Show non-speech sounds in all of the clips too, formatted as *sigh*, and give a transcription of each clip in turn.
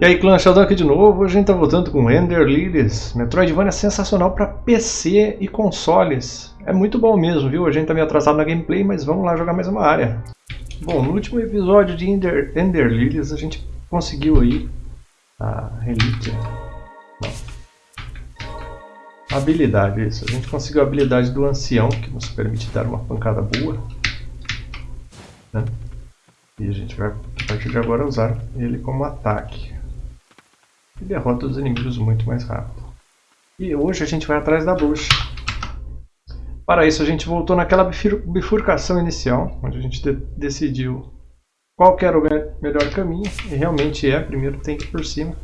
E aí clã, Sheldon aqui de novo, hoje a gente tá voltando com Ender Lilies. Metroidvania sensacional para PC e consoles. É muito bom mesmo, viu? A gente tá meio atrasado na gameplay, mas vamos lá jogar mais uma área. Bom, no último episódio de Ender, Ender Lilies a gente conseguiu aí a relíquia. Não. Habilidade, isso. A gente conseguiu a habilidade do ancião, que nos permite dar uma pancada boa. Né? E a gente vai, a partir de agora, usar ele como ataque e derrota os inimigos muito mais rápido. E hoje a gente vai atrás da bruxa. Para isso a gente voltou naquela bifurcação inicial, onde a gente de decidiu qual era o me melhor caminho, e realmente é, primeiro tem que ir por cima.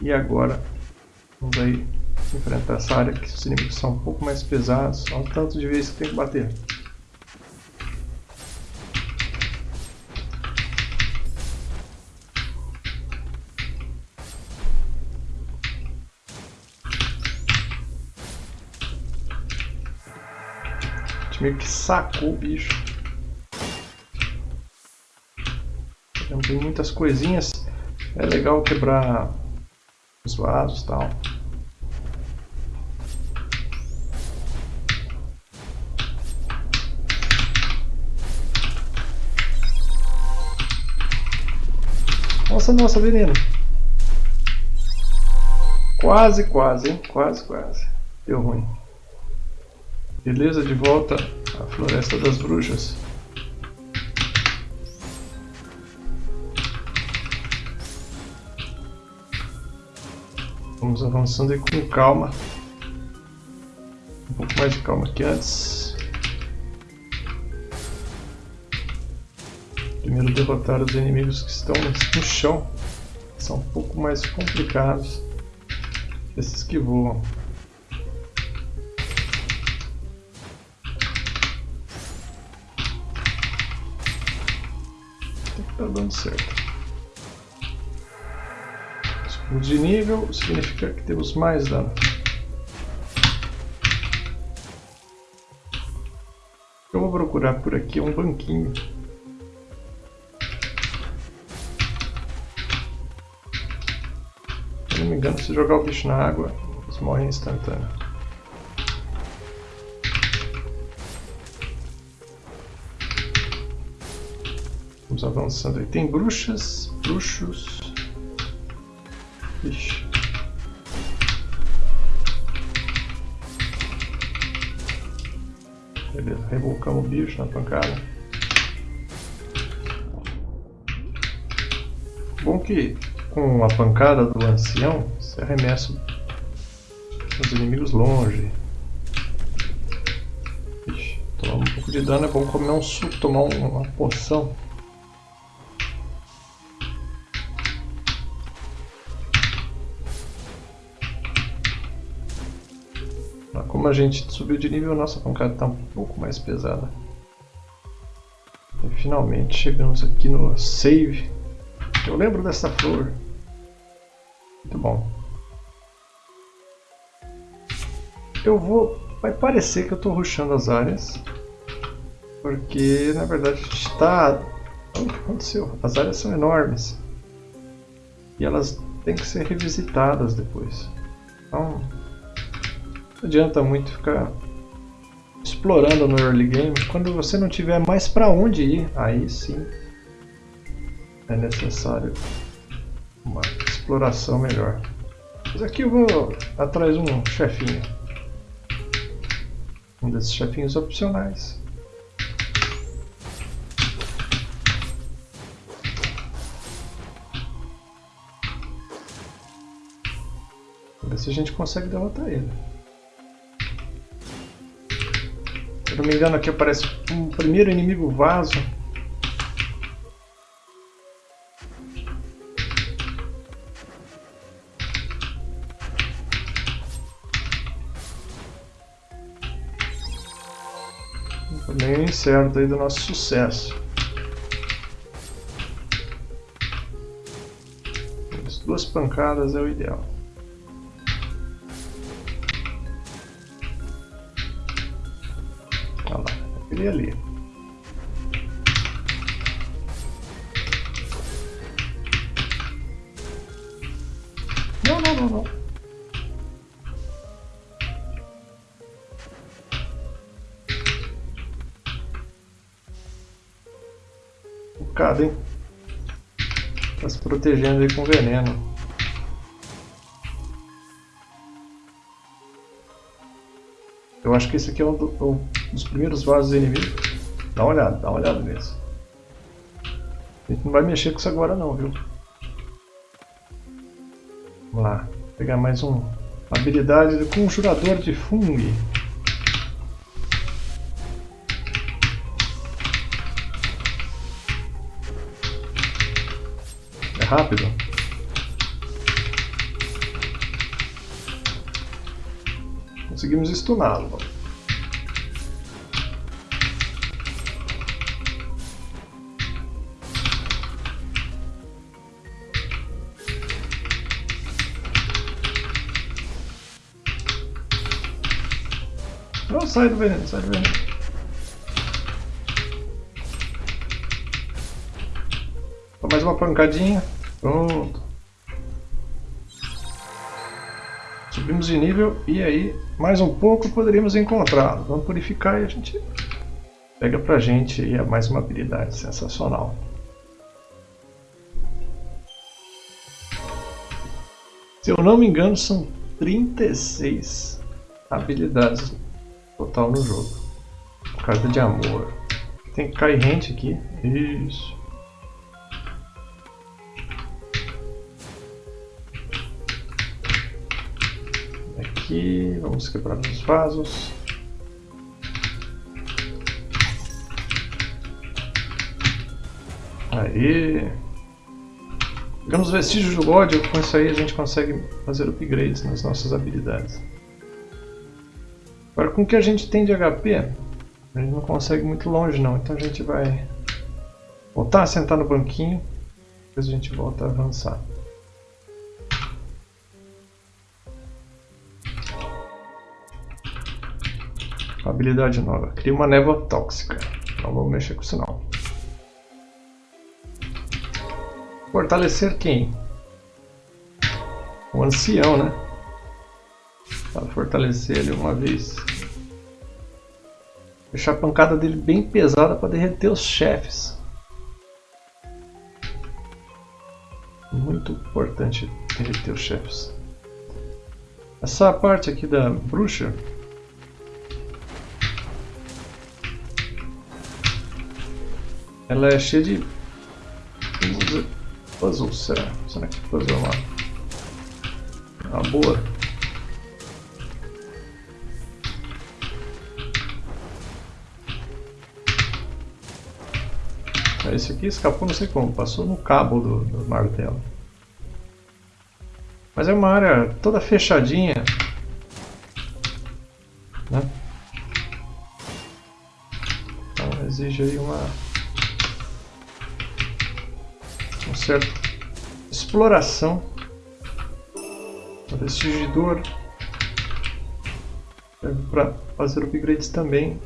E agora vamos aí enfrentar essa área que os inimigos são um pouco mais pesados, olha o tanto de vezes que tem que bater. Meio que sacou o bicho. Tem muitas coisinhas. É legal quebrar os vasos e tal. Nossa, nossa, veneno. Quase, quase, hein? Quase, quase. Deu ruim. Beleza, de volta à Floresta das Bruxas. Vamos avançando aí com calma. Um pouco mais de calma que antes. Primeiro derrotar os inimigos que estão no chão. São um pouco mais complicados. Esses que voam. Tá dando certo. De nível significa que temos mais dano. Eu vou procurar por aqui um banquinho. Se não me engano, se jogar o bicho na água, eles morrem instantâneo. Vamos avançando aí. Tem bruxas, bruxos. Ixi. Beleza, revolcamos o bicho na pancada. Bom que com a pancada do ancião, você arremessa os inimigos longe. Ixi, tomar um pouco de dano é bom comer um suco, tomar uma poção. Como a gente subiu de nível, nossa pancada está um pouco mais pesada. E finalmente chegamos aqui no save. Eu lembro dessa flor. Muito bom. Eu vou... Vai parecer que eu estou ruxando as áreas. Porque, na verdade, a gente está... O que aconteceu? As áreas são enormes. E elas têm que ser revisitadas depois. Então, não adianta muito ficar explorando no early game. Quando você não tiver mais para onde ir, aí sim é necessário uma exploração melhor. Mas aqui eu vou atrás de um chefinho. Um desses chefinhos opcionais. Ver se a gente consegue derrotar ele. Não me engano, aqui aparece um primeiro inimigo vaso. Também certo aí do nosso sucesso. As duas pancadas é o ideal. Ele ali. Não, não, não, não. Focado, hein? Tá se protegendo aí com veneno. Eu acho que esse aqui é um, do, um dos primeiros vasos inimigos. Dá uma olhada, dá uma olhada mesmo. A gente não vai mexer com isso agora não, viu? Vamos lá. Pegar mais um habilidade do conjurador de fungo. É rápido. Conseguimos stuná-lo. Sai do veneno, sai do veneno. Mais uma pancadinha. Pronto. Subimos de nível e aí, mais um pouco, poderíamos encontrá-lo. Vamos purificar e a gente pega pra gente aí mais uma habilidade sensacional. Se eu não me engano, são 36 habilidades total no jogo. Carta de amor. Tem que cair rente aqui. Isso. Aqui, vamos quebrar os vasos. Aí. Pegamos vestígios de Lorde, com isso aí a gente consegue fazer upgrades nas nossas habilidades. Agora, com o que a gente tem de HP, a gente não consegue muito longe não, então a gente vai voltar a sentar no banquinho, depois a gente volta a avançar. Habilidade nova. Cria uma névoa tóxica. Não vamos mexer com isso não. Fortalecer quem? O ancião, né? Para fortalecer ele uma vez. Deixar a pancada dele bem pesada para derreter os chefes. Muito importante derreter os chefes. Essa parte aqui da bruxa ela é cheia de puzzles, será? Será que puzzle é uma, uma Esse aqui escapou não sei como, passou no cabo do, do martelo. Mas é uma área toda fechadinha. Né? Então exige aí uma... Um certo exploração. O vestigidor serve para fazer upgrades também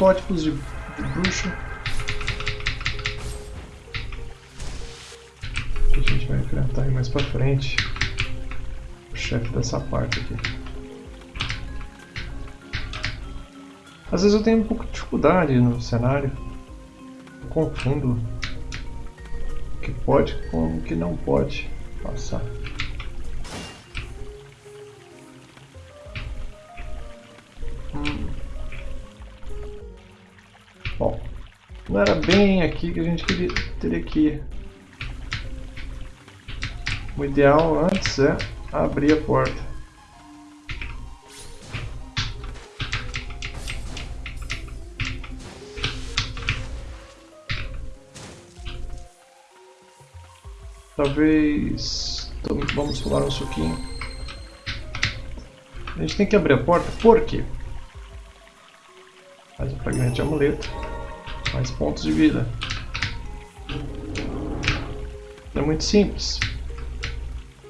protótipos de, de bruxa. Que a gente vai enfrentar aí mais pra frente. O chefe dessa parte aqui. Às vezes eu tenho um pouco de dificuldade no cenário. Eu confundo o que pode com o que não pode passar. Não era bem aqui que a gente queria, teria que ir. O ideal antes é abrir a porta. Talvez... Vamos tomar um suquinho. A gente tem que abrir a porta, por quê? Faz um fragmento de amuleto. Mais pontos de vida. É muito simples.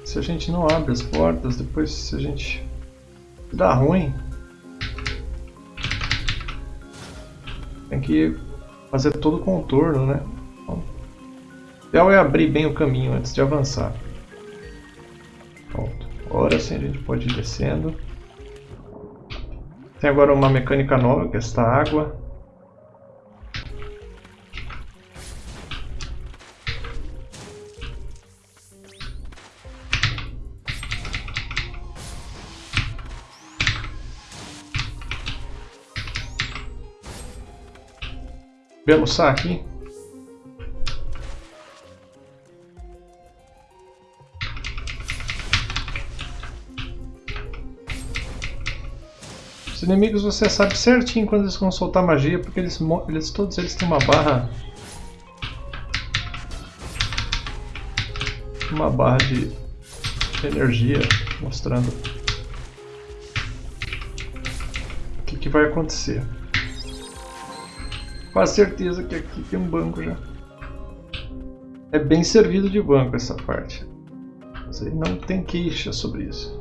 Se a gente não abre as portas, depois se a gente dá ruim, Tem que fazer todo o contorno, né? Então, o ideal é abrir bem o caminho antes de avançar. Pronto. Agora sim a gente pode ir descendo. Tem agora uma mecânica nova, que é esta água. Belo saque. Os inimigos você sabe certinho quando eles vão soltar magia, porque eles, eles todos eles têm uma barra uma barra de energia mostrando o que, que vai acontecer. Quase certeza que aqui tem um banco já. É bem servido de banco essa parte. Você não tem queixa sobre isso.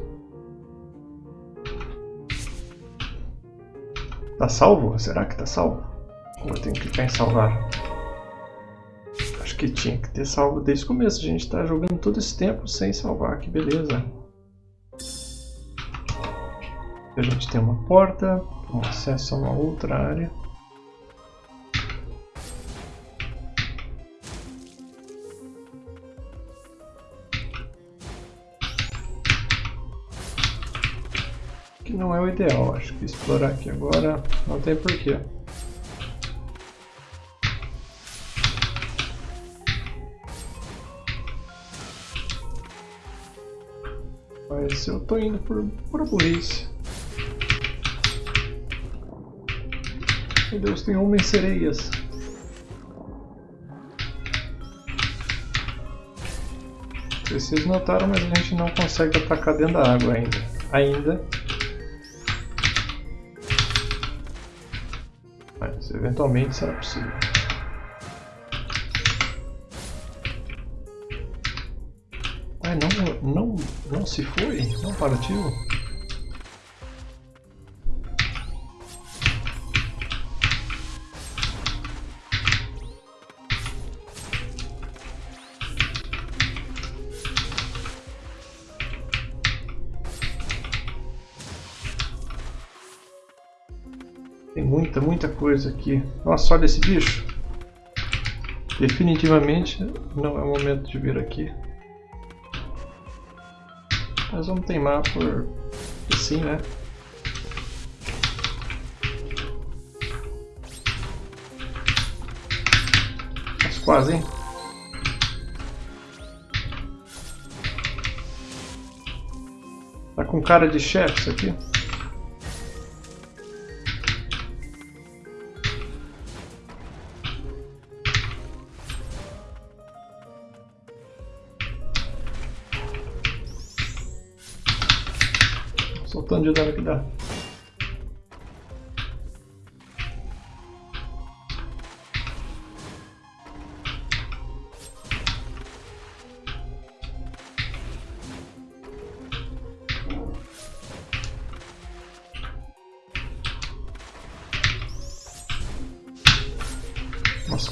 Tá salvo? Será que tá salvo? Ou eu tenho que clicar em salvar? Acho que tinha que ter salvo desde o começo. A gente tá jogando todo esse tempo sem salvar. Que beleza. A gente tem uma porta, um acesso a uma outra área. Que não é o ideal. Acho que explorar aqui agora não tem porquê. Mas eu tô indo por, por burrice. Meu Deus, tem homens sereias. Vocês notaram, mas a gente não consegue atacar dentro da água ainda. Ainda. Eventualmente será possível. Não, não, não se foi? Não partiu? Muita, muita coisa aqui. Nossa, olha esse bicho. Definitivamente não é o momento de vir aqui. Mas vamos teimar por sim, né? Mas quase, hein? Tá com cara de chefe isso aqui.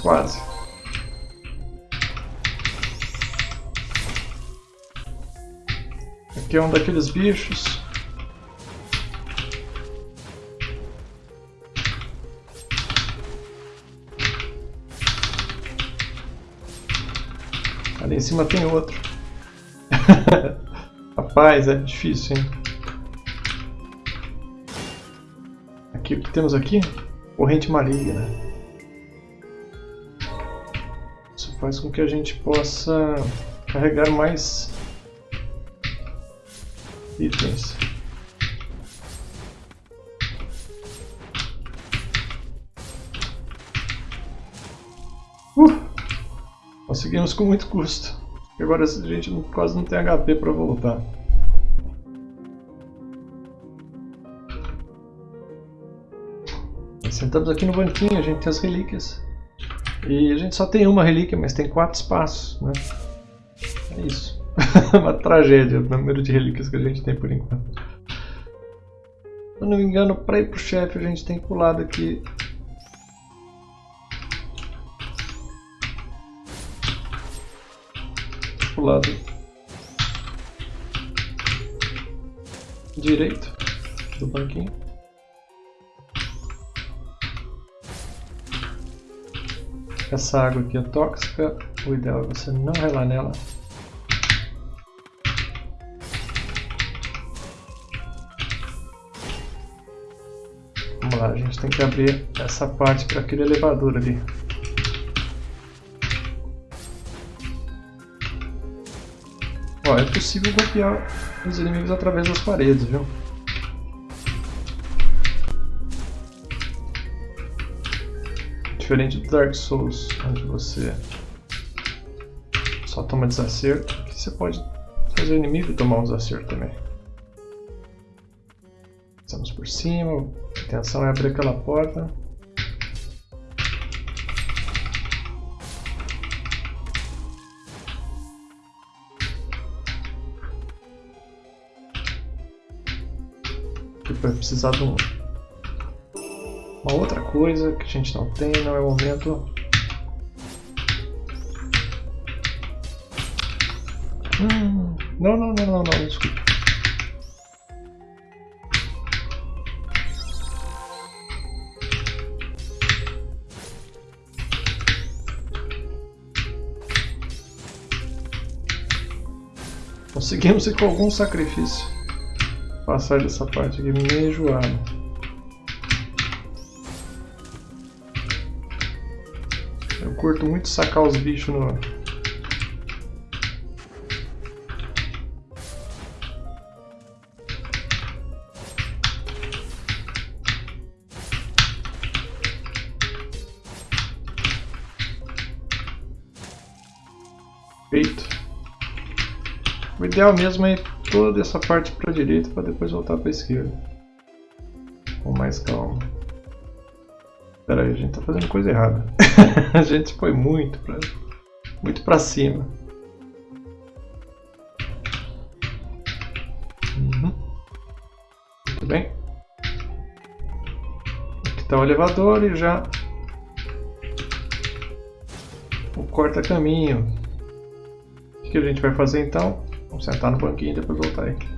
Quase. Aqui é um daqueles bichos Ali em cima tem outro. *laughs* Rapaz, é difícil, hein? Aqui, o que temos aqui? Corrente maligna. Faz com que a gente possa carregar mais itens. Conseguimos com muito custo. Agora a gente quase não tem HP para voltar. Sentamos aqui no banquinho, a gente tem as relíquias. E a gente só tem uma relíquia, mas tem quatro espaços, né? É isso. *laughs* uma tragédia o número de relíquias que a gente tem por enquanto. Se eu não me engano, para ir pro chefe a gente tem que pular daqui. Pular. Direito do banquinho. Essa água aqui é tóxica, o ideal é você não relar nela. Vamos lá, a gente tem que abrir essa parte para aquele elevador ali. Ó, é possível golpear os inimigos através das paredes, viu? Diferente do Dark Souls, onde você só toma desacerto, aqui você pode fazer o inimigo tomar um desacerto também. Estamos por cima, a intenção é abrir aquela porta. vai precisar de um, uma outra coisa que a gente não tem, não é o momento. Hum, não, não, não, não, não, desculpa. Conseguimos com algum sacrifício passar dessa parte aqui meio enjoado. Curto muito sacar os bichos no... Feito. O ideal mesmo é toda essa parte para a direita para depois voltar para a esquerda. Com mais calma. Espera aí, a gente está fazendo coisa errada. *laughs* a gente foi muito para muito para cima. Uhum. Muito bem. Aqui está o elevador e já o corta-caminho. O que a gente vai fazer então? Vamos sentar no banquinho e depois voltar aí.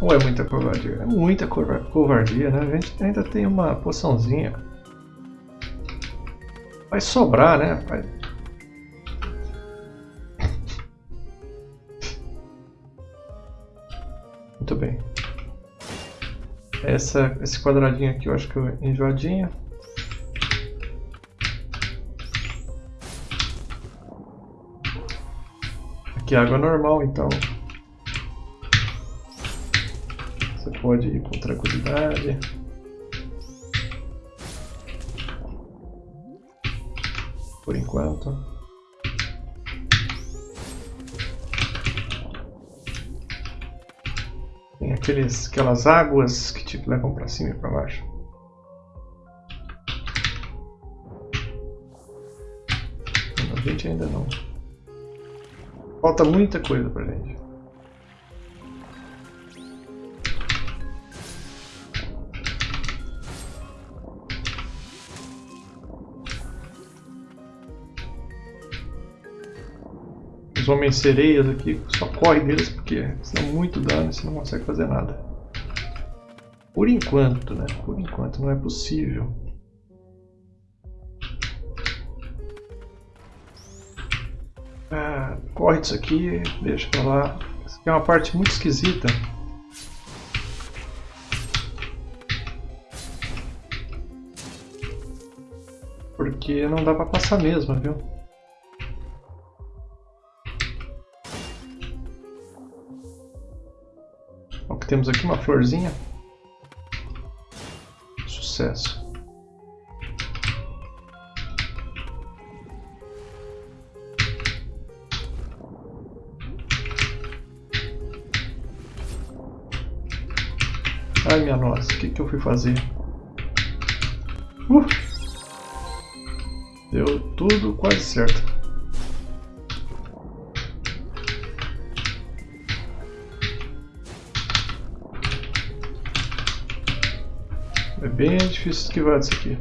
Ou é muita covardia? É muita covardia, né? A gente ainda tem uma poçãozinha. Vai sobrar, né? Muito bem. Essa, esse quadradinho aqui eu acho que é enjoadinho. Aqui é água normal, então pode ir com tranquilidade. Por enquanto. Tem aqueles, aquelas águas que te levam para cima e para baixo. A gente ainda não. Falta muita coisa pra gente. Os homens sereias aqui, só corre deles porque senão muito dano e você não consegue fazer nada. Por enquanto, né? Por enquanto não é possível. corre disso aqui, deixa pra lá. Isso aqui é uma parte muito esquisita. Porque não dá pra passar mesmo, viu? Temos aqui uma florzinha. Sucesso. Ai minha nossa, o que, que eu fui fazer? Uh! Deu tudo quase certo. Bem difícil esquivar disso aqui.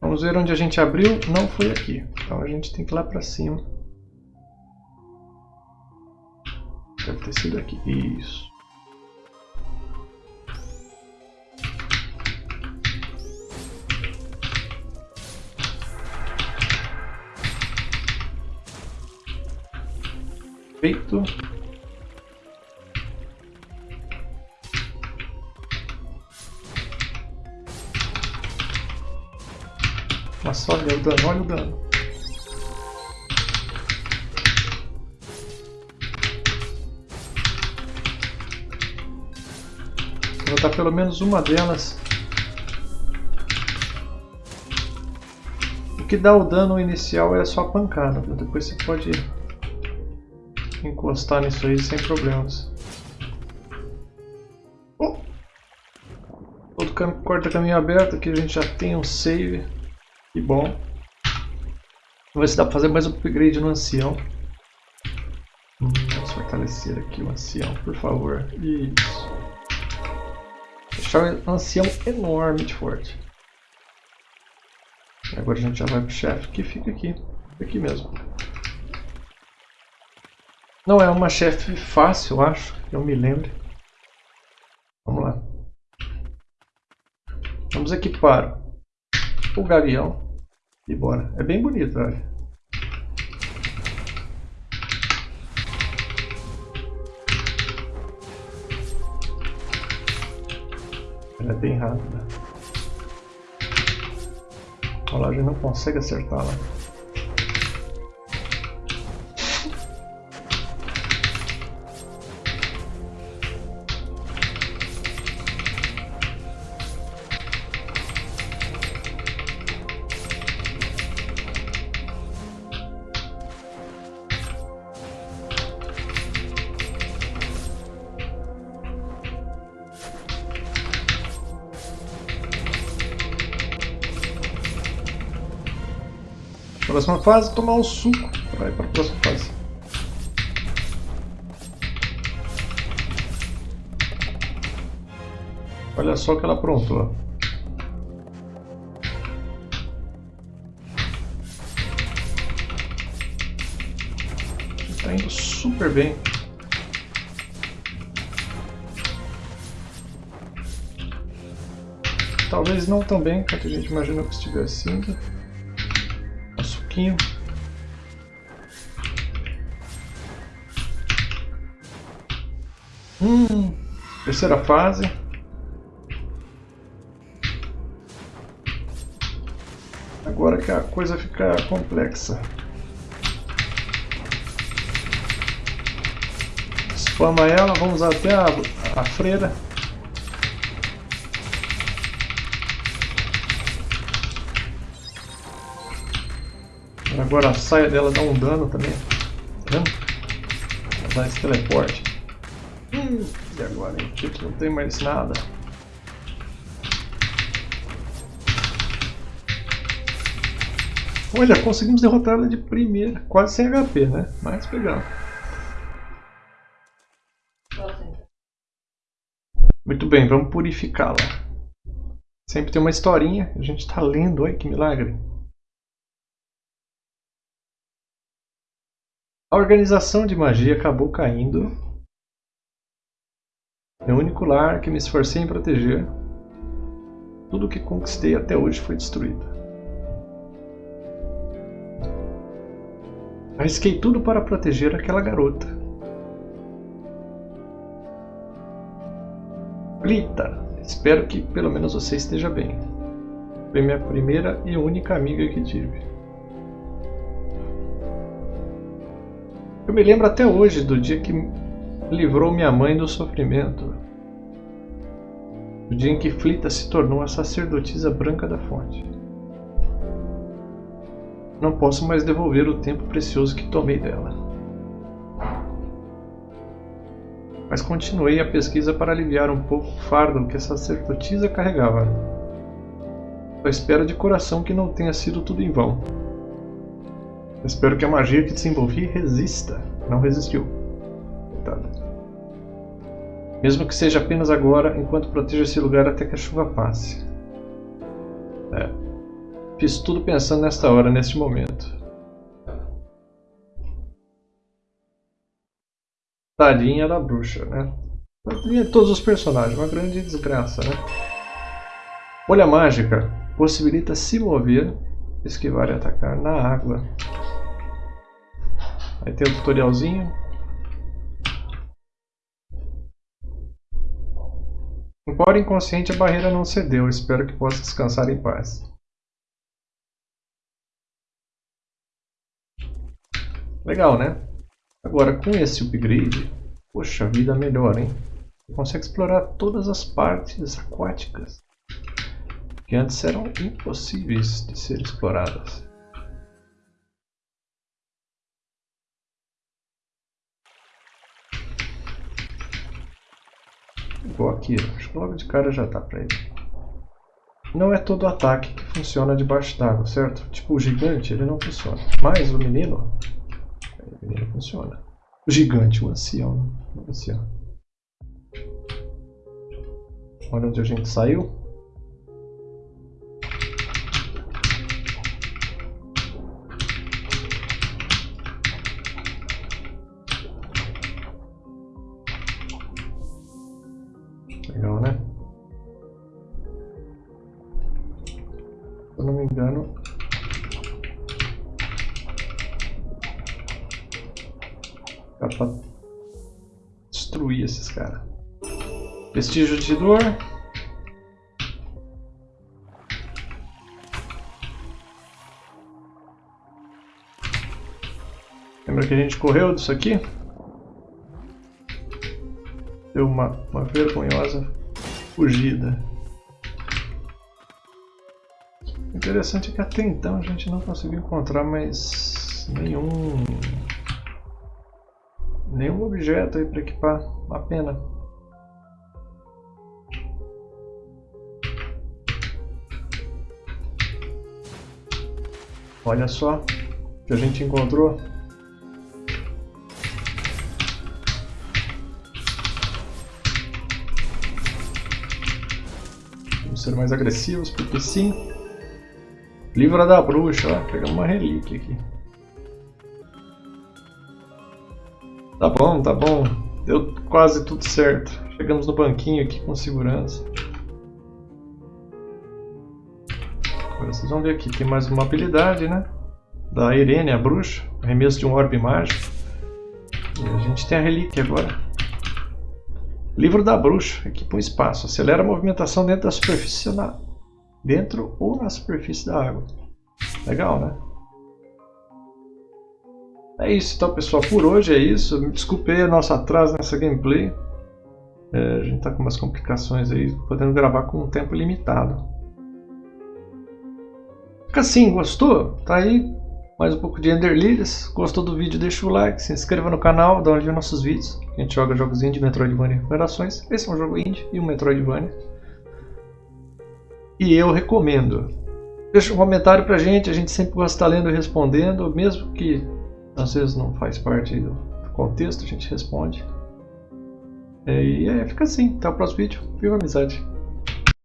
Vamos ver onde a gente abriu. Não foi aqui. Então a gente tem que ir lá para cima. Deve ter sido aqui. Isso. Feito. Nossa, olha o dano, olha o dano. Vou botar pelo menos uma delas. O que dá o dano inicial é só a pancada. Depois você pode encostar nisso aí sem problemas. Oh! Todo corta caminho aberto, aqui a gente já tem um save. Que bom. Vamos ver se dá para fazer mais um upgrade no ancião. Hum, vamos fortalecer aqui o ancião, por favor. Isso. Deixar o ancião enormemente forte. Agora a gente já vai pro chefe, que fica aqui. Aqui mesmo. Não é uma chefe fácil, acho, eu me lembre. Vamos lá. Vamos equipar o gavião e bora. É bem bonito, olha. Ela é bem rápida. Olha lá, a gente não consegue acertar lá. Fase, tomar um suco. Vai para a próxima fase. Olha só o que ela aprontou. Está indo super bem. Talvez não tão bem quanto a gente imaginou que estivesse indo pouquinho. Hum, terceira fase. Agora que a coisa fica complexa. Spama ela, vamos até a, a freira. Agora a saia dela dá um dano também. Tá vendo? Dá esse teleporte. Hum, e agora, hein? Tipo, não tem mais nada. Olha, conseguimos derrotar ela de primeira. Quase sem HP, né? Mas pegamos. Muito bem, vamos purificá-la. Sempre tem uma historinha. A gente está lendo. Olha que milagre. A organização de magia acabou caindo. Meu único lar que me esforcei em proteger. Tudo o que conquistei até hoje foi destruído. Arrisquei tudo para proteger aquela garota. Lita, espero que pelo menos você esteja bem. Foi minha primeira e única amiga que tive. Eu me lembro até hoje do dia que livrou minha mãe do sofrimento. O dia em que Flita se tornou a sacerdotisa branca da fonte. Não posso mais devolver o tempo precioso que tomei dela. Mas continuei a pesquisa para aliviar um pouco o fardo que a sacerdotisa carregava. Eu espero de coração que não tenha sido tudo em vão. Espero que a magia que desenvolvi resista. Não resistiu. Coitada. Mesmo que seja apenas agora, enquanto protejo esse lugar até que a chuva passe. É. Fiz tudo pensando nesta hora, neste momento. Tadinha da bruxa, né? Tadinha de todos os personagens, uma grande desgraça, né? Bolha mágica possibilita se mover, esquivar e atacar na água. Aí tem o tutorialzinho. Embora inconsciente, a barreira não cedeu. Espero que possa descansar em paz. Legal, né? Agora, com esse upgrade, poxa vida, melhor, hein? Consegue explorar todas as partes aquáticas que antes eram impossíveis de ser exploradas. Igual aqui, acho que logo de cara já tá para ele. Não é todo ataque que funciona debaixo d'água, certo? Tipo o gigante, ele não funciona. Mas o menino, ele funciona. O gigante, o ancião. O ancião. Olha onde a gente saiu. Vestígio de dor. Lembra que a gente correu disso aqui? Deu uma, uma vergonhosa fugida. O interessante é que até então a gente não conseguiu encontrar mais nenhum nenhum objeto aí para equipar, uma pena. Olha só que a gente encontrou. Vamos ser mais agressivos, porque sim. Livra da bruxa, ó, pegamos uma relíquia aqui. Tá bom, tá bom. Deu quase tudo certo. Chegamos no banquinho aqui com segurança. Vocês vão ver aqui, tem mais uma habilidade, né? Da Irene, a bruxa. Arremesso de um orbe mágico. E a gente tem a relíquia agora. Livro da bruxa. Equipa um espaço. Acelera a movimentação dentro da superfície na... Dentro ou na superfície da água. Legal, né? É isso então pessoal, por hoje é isso. Me desculpe aí o nosso atraso nessa gameplay. É, a gente está com umas complicações aí, podendo gravar com um tempo limitado. Fica assim, gostou? Tá aí mais um pouco de Ender Lilies. Gostou do vídeo? Deixa o like, se inscreva no canal, dá uma olhada nos nossos vídeos. A gente joga jogos indie, Metroidvania Operações. Esse é um jogo indie e um Metroidvania. E eu recomendo. Deixa um comentário pra gente, a gente sempre gosta de estar lendo e respondendo, mesmo que às vezes não faz parte do contexto, a gente responde. É, e é, fica assim. Até o próximo vídeo. Viva a amizade!